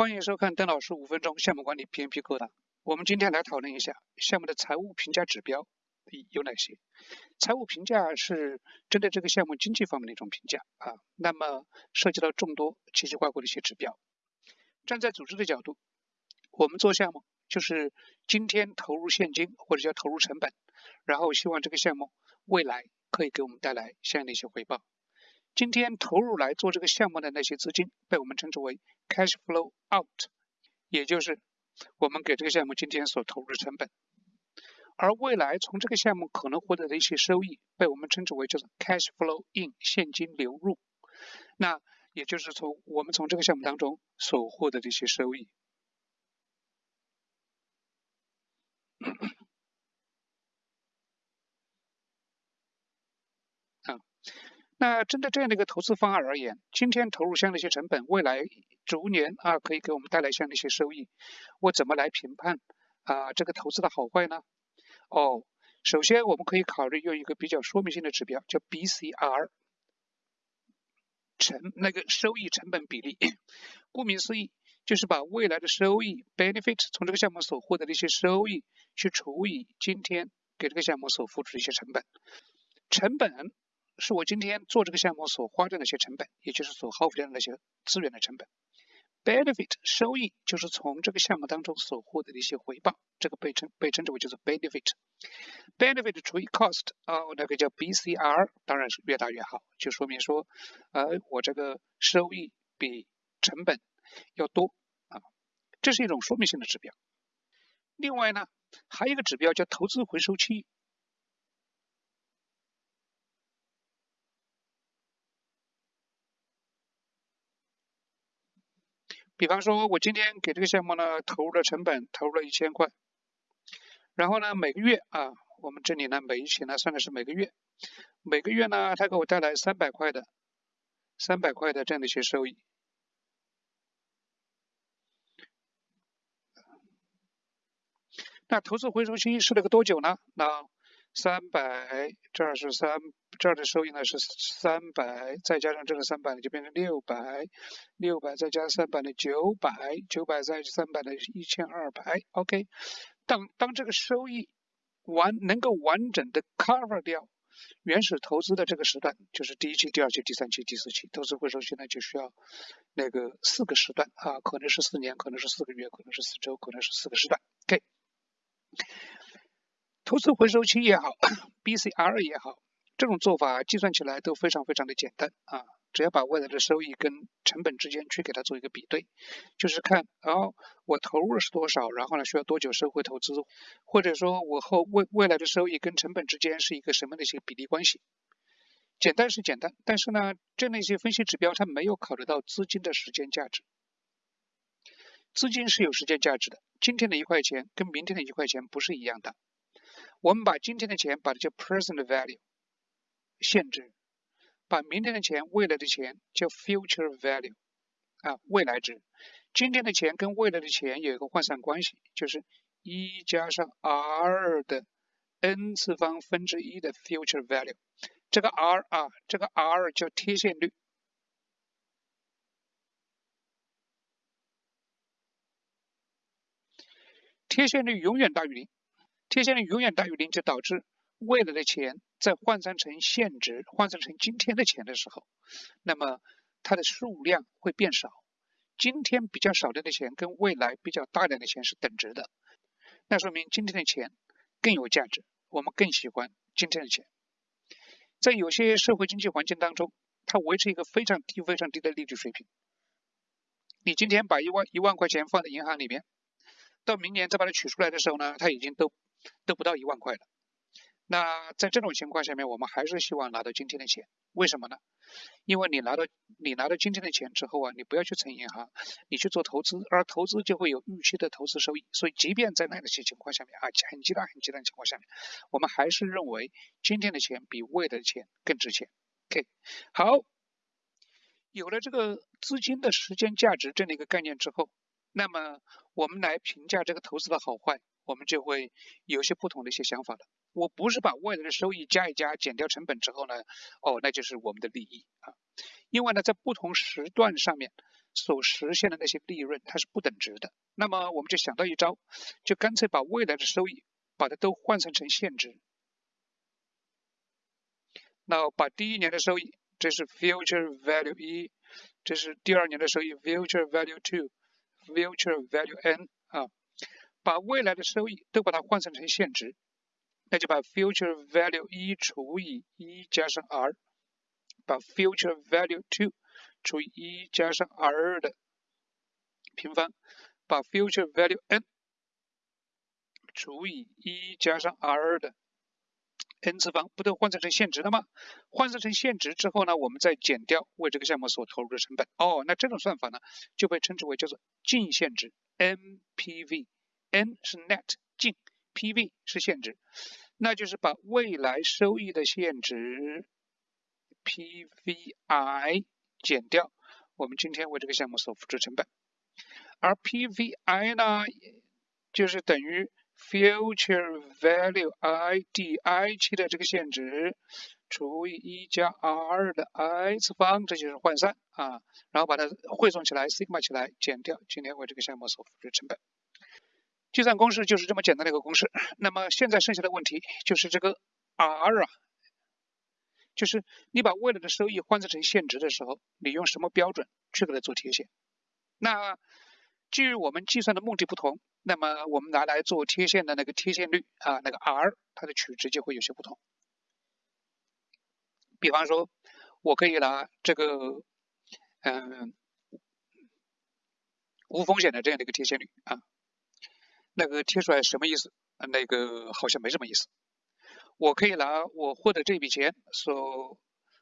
欢迎收看邓老师五分钟项目管理 PMP 课堂。我们今天来讨论一下项目的财务评价指标有哪些。财务评价是针对这个项目经济方面的一种评价啊，那么涉及到众多奇奇怪怪的一些指标。站在组织的角度，我们做项目就是今天投入现金或者叫投入成本，然后希望这个项目未来可以给我们带来相应的一些回报。今天投入来做这个项目的那些资金，被我们称之为 cash flow out，也就是我们给这个项目今天所投入的成本。而未来从这个项目可能获得的一些收益，被我们称之为叫做 cash flow in，现金流入。那也就是从我们从这个项目当中所获得的一些收益。那针对这样的一个投资方案而言，今天投入相应的一些成本，未来逐年啊可以给我们带来相应的一些收益。我怎么来评判啊这个投资的好坏呢？哦，首先我们可以考虑用一个比较说明性的指标，叫 BCR，成那个收益成本比例。顾名思义，就是把未来的收益 benefit 从这个项目所获得的一些收益，去除以今天给这个项目所付出的一些成本，成本。是我今天做这个项目所花的那些成本，也就是所耗费的那些资源的成本。Benefit 收益就是从这个项目当中所获得的一些回报，这个被称被称之为就是 benefit。Benefit 除以 cost 啊，那个叫 BCR，当然是越大越好，就说明说，呃，我这个收益比成本要多啊，这是一种说明性的指标。另外呢，还有一个指标叫投资回收期。比方说，我今天给这个项目呢投入的成本投入了一千块，然后呢每个月啊，我们这里呢每一期呢算的是每个月，每个月呢它给我带来三百块的三百块的这样的一些收益。那投资回收期是那个多久呢？那三百，这儿是三，这儿的收益呢是三百，再加上这个三百呢就变成六百，六百再加三百呢九百，九百再三百呢一千二百。OK，当当这个收益完能够完整的 cover 掉原始投资的这个时段，就是第一期、第二期、第三期、第四期投资回收期呢，就需要那个四个时段啊，可能是四年，可能是四个月，可能是四周，可能是四个时段。OK。投资回收期也好，BCR 也好，这种做法计算起来都非常非常的简单啊！只要把未来的收益跟成本之间去给它做一个比对，就是看，然后我投入是多少，然后呢需要多久收回投资，或者说我后未未来的收益跟成本之间是一个什么的一些比例关系？简单是简单，但是呢，这样的一些分析指标它没有考虑到资金的时间价值。资金是有时间价值的，今天的一块钱跟明天的一块钱不是一样的。我们把今天的钱把它叫 present value 限制，把明天的钱、未来的钱叫 future value 啊未来值。今天的钱跟未来的钱有一个换算关系，就是一加上 r 的 n 次方分之一的 future value。这个 r 啊，这个 r 叫贴现率，贴现率永远大于零。贴现率永远大于零，就导致未来的钱在换算成现值、换算成今天的钱的时候，那么它的数量会变少。今天比较少量的钱跟未来比较大量的钱是等值的，那说明今天的钱更有价值，我们更喜欢今天的钱。在有些社会经济环境当中，它维持一个非常低、非常低的利率水平。你今天把一万一万块钱放在银行里面，到明年再把它取出来的时候呢，它已经都。都不到一万块的，那在这种情况下面，我们还是希望拿到今天的钱，为什么呢？因为你拿到你拿到今天的钱之后啊，你不要去存银行，你去做投资，而投资就会有预期的投资收益。所以，即便在那些情况下面啊，很极端很极端的情况下面，我们还是认为今天的钱比未来的钱更值钱。OK，好，有了这个资金的时间价值这样的一个概念之后，那么我们来评价这个投资的好坏。我们就会有些不同的一些想法了。我不是把未来的收益加一加，减掉成本之后呢，哦，那就是我们的利益啊。因为呢，在不同时段上面，所实现的那些利润它是不等值的。那么我们就想到一招，就干脆把未来的收益把它都换算成现值。那把第一年的收益，这是 future value 一，这是第二年的收益 future value two，future value n 啊，把未来的收益都把它换算成现值，那就把 future value 一除以一加上 r，把 future value two 除以一加上 r 的平方，把 future value n 除以一加上 r 的 n 次方，不都换算成现值了吗？换算成现值之后呢，我们再减掉为这个项目所投入的成本。哦，那这种算法呢，就被称之为叫做净现值 NPV。N 是 net 净，PV 是现值，那就是把未来收益的现值 PVI 减掉。我们今天为这个项目所付出成本，而 PVI 呢，就是等于 future value I D I 期的这个现值除以一加 R 的 I 次方，这就是换算啊，然后把它汇总起来，sigma 起来，减掉。今天为这个项目所付出成本。计算公式就是这么简单的一个公式。那么现在剩下的问题就是这个 R 啊，就是你把未来的收益换算成现值的时候，你用什么标准去给它做贴现？那基于我们计算的目的不同，那么我们拿来做贴现的那个贴现率啊，那个 R 它的取值就会有些不同。比方说，我可以拿这个嗯无风险的这样的一个贴现率啊。那个贴出来什么意思？那个好像没什么意思。我可以拿我获得这笔钱所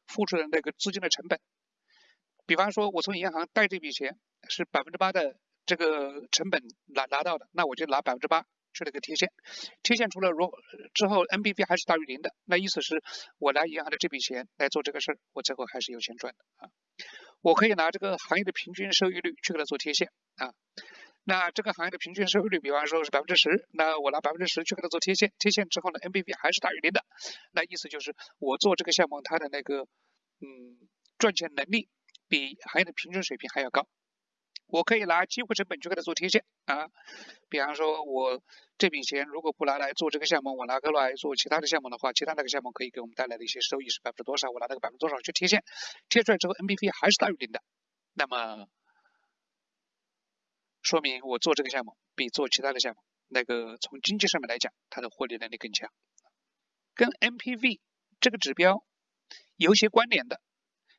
付出的那个资金的成本，比方说，我从银行贷这笔钱是百分之八的这个成本拿拿到的，那我就拿百分之八去那个贴现，贴现出了如之后 NPV 还是大于零的，那意思是我拿银行的这笔钱来做这个事儿，我最后还是有钱赚的啊。我可以拿这个行业的平均收益率去给它做贴现啊。那这个行业的平均收益率，比方说是百分之十，那我拿百分之十去给它做贴现，贴现之后呢，NPV 还是大于零的，那意思就是我做这个项目它的那个嗯赚钱能力比行业的平均水平还要高。我可以拿机会成本去给它做贴现啊，比方说我这笔钱如果不拿来做这个项目，我拿过来做其他的项目的话，其他那个项目可以给我们带来的一些收益是百分之多少，我拿那个百分之多少去贴现，贴出来之后 NPV 还是大于零的，那么。说明我做这个项目比做其他的项目，那个从经济上面来讲，它的获利能力更强。跟 NPV 这个指标有些关联的，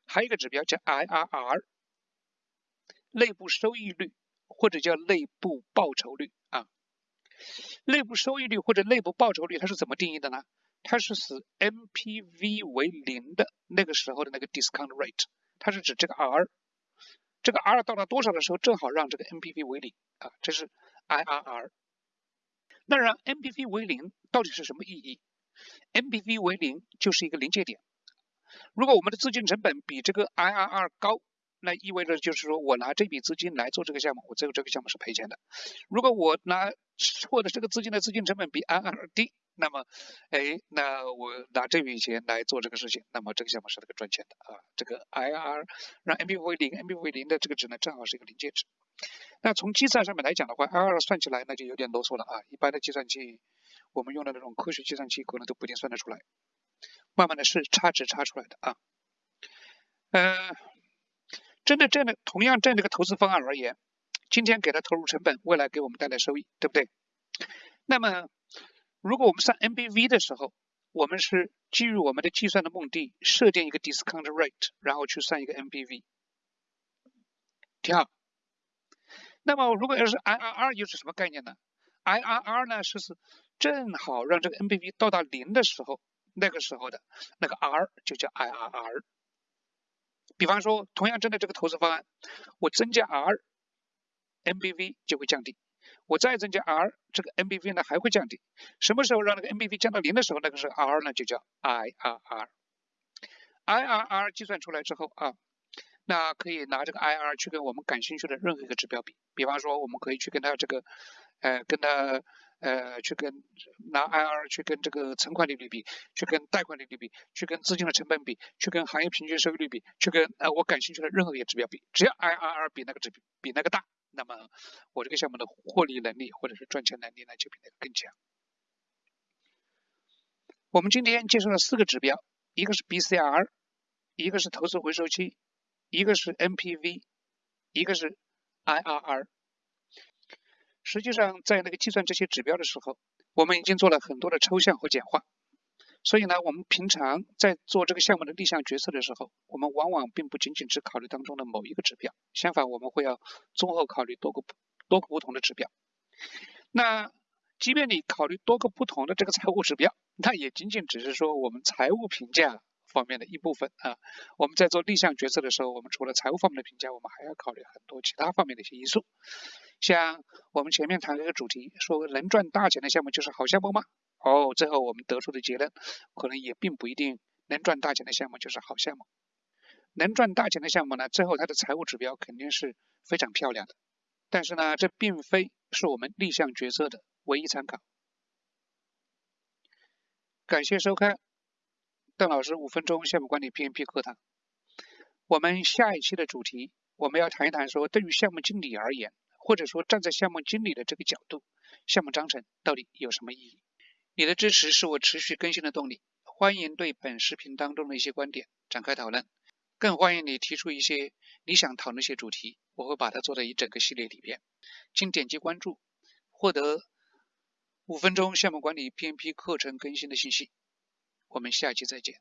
还有一个指标叫 IRR，内部收益率或者叫内部报酬率啊。内部收益率或者内部报酬率它是怎么定义的呢？它是使 NPV 为零的那个时候的那个 discount rate，它是指这个 R。这个 R 到了多少的时候，正好让这个 NPV 为零啊，这是 IRR。那让 NPV 为零到底是什么意义？NPV 为零就是一个临界点。如果我们的资金成本比这个 IRR 高，那意味着就是说我拿这笔资金来做这个项目，我最后这个项目是赔钱的。如果我拿获得这个资金的资金成本比 IRR 低，那么，哎，那我拿这笔钱来做这个事情，那么这个项目是那个赚钱的啊。这个 I R 让 NPV 为零，NPV 为零的这个值呢，正好是一个临界值。那从计算上面来讲的话，I R 算起来那就有点啰嗦了啊。一般的计算器，我们用的那种科学计算器可能都不一定算得出来。慢慢的是差值差出来的啊。嗯，针对这样的同样这样的一个投资方案而言，今天给他投入成本，未来给我们带来收益，对不对？那么。如果我们算 NBV 的时候，我们是基于我们的计算的目的，设定一个 discount rate，然后去算一个 NBV，挺好。那么如果要是 IRR 又是什么概念呢？IRR 呢是是正好让这个 NBV 到达零的时候，那个时候的那个 R 就叫 IRR。比方说，同样针对这个投资方案，我增加 R，NBV 就会降低。我再增加 R，这个 NBV 呢还会降低。什么时候让那个 NBV 降到零的时候，那个时候 R 呢就叫 IRR。IRR 计算出来之后啊，那可以拿这个 IRR 去跟我们感兴趣的任何一个指标比。比方说，我们可以去跟它这个，呃，跟它呃，去跟拿 IR 去跟这个存款利率比，去跟贷款利率比，去跟资金的成本比，去跟行业平均收益率比，去跟呃我感兴趣的任何一个指标比，只要 IRR 比那个指比那个大，那么我这个项目的获利能力或者是赚钱能力呢就比那个更强。我们今天介绍了四个指标，一个是 BCR，一个是投资回收期，一个是 NPV，一个是 IRR。实际上，在那个计算这些指标的时候，我们已经做了很多的抽象和简化。所以呢，我们平常在做这个项目的立项决策的时候，我们往往并不仅仅只考虑当中的某一个指标，相反，我们会要综合考虑多个多个不同的指标。那即便你考虑多个不同的这个财务指标，那也仅仅只是说我们财务评价方面的一部分啊。我们在做立项决策的时候，我们除了财务方面的评价，我们还要考虑很多其他方面的一些因素。像我们前面谈这个主题，说能赚大钱的项目就是好项目吗？哦，最后我们得出的结论，可能也并不一定能赚大钱的项目就是好项目。能赚大钱的项目呢，最后它的财务指标肯定是非常漂亮的。但是呢，这并非是我们立项决策的。唯一参考。感谢收看邓老师五分钟项目管理 PMP 课堂。我们下一期的主题，我们要谈一谈说，对于项目经理而言，或者说站在项目经理的这个角度，项目章程到底有什么意义？你的支持是我持续更新的动力。欢迎对本视频当中的一些观点展开讨论，更欢迎你提出一些你想讨论些主题，我会把它做在一整个系列里边。请点击关注，获得。五分钟项目管理 PMP 课程更新的信息，我们下期再见。